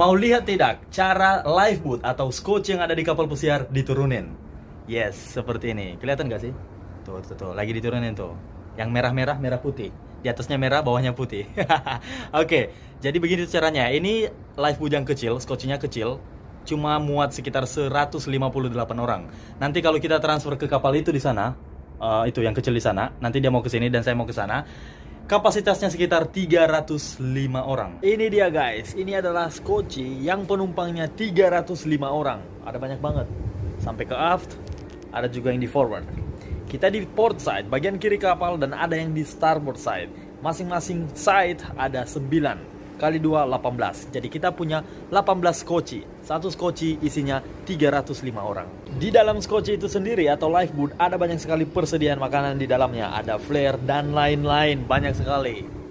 Mau lihat tidak cara lifeboat atau scotch yang ada di kapal pesiar diturunin? Yes, seperti ini. Kelihatan gak sih? Tuh, tuh, tuh. Lagi diturunin tuh. Yang merah-merah, merah putih. Di atasnya merah, bawahnya putih. Oke, jadi begini caranya. Ini lifeboat yang kecil, scotchnya kecil. Cuma muat sekitar 158 orang. Nanti kalau kita transfer ke kapal itu di sana, uh, itu yang kecil di sana, nanti dia mau ke sini dan saya mau ke sana Kapasitasnya sekitar 305 orang. Ini dia guys, ini adalah Skoci yang penumpangnya 305 orang. Ada banyak banget. Sampai ke aft, ada juga yang di forward. Kita di port side, bagian kiri kapal dan ada yang di starboard side. Masing-masing side ada 9 kali 2 18. Jadi kita punya 18 skoci. Satu skoci isinya 305 orang. Di dalam skoci itu sendiri atau lifeboat ada banyak sekali persediaan makanan di dalamnya. Ada flare dan lain-lain banyak sekali.